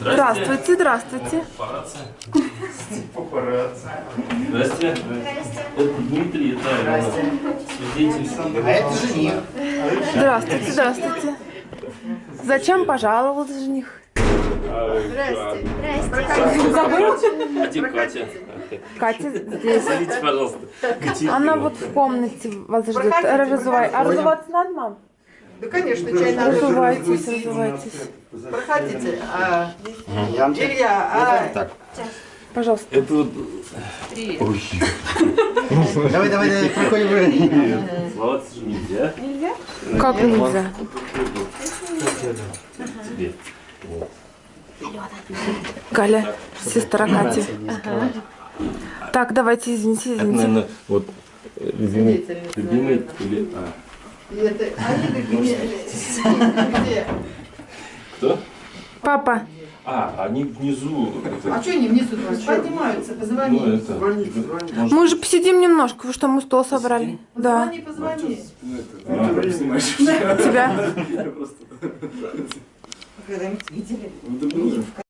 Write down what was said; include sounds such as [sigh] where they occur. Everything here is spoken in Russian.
Здравствуйте, здравствуйте. Здрасте. Это Дмитрий, это свидетель. А это жених. Здравствуйте, здравствуйте. Зачем пожаловался жених? Забыл? Где Катя? Катя здесь. Зовите, пожалуйста. Она вот в комнате вас ждет. Разувай. А разуваться надо, мам? Да, конечно, чай надо. Разувайтесь, разувайтесь. Проходите. А, Илья, а Так. Пожалуйста. Это вот... Давай, давай, давай, проходим. Слава же нельзя. Как нельзя? Тебе. Галя, сестра Кати. Так, давайте, извините, Это, извините. наверное, вот... э, Любимый, любимый или... А, это, они такие, где? кто? Папа, А, они внизу. это, А что они внизу поднимаются? ну, Позвони. это... Может, мы уже посидим немножко, вы что, мы стол собрали? Да. Позвони, позвони. [laughs] Тебя? Когда-нибудь видели?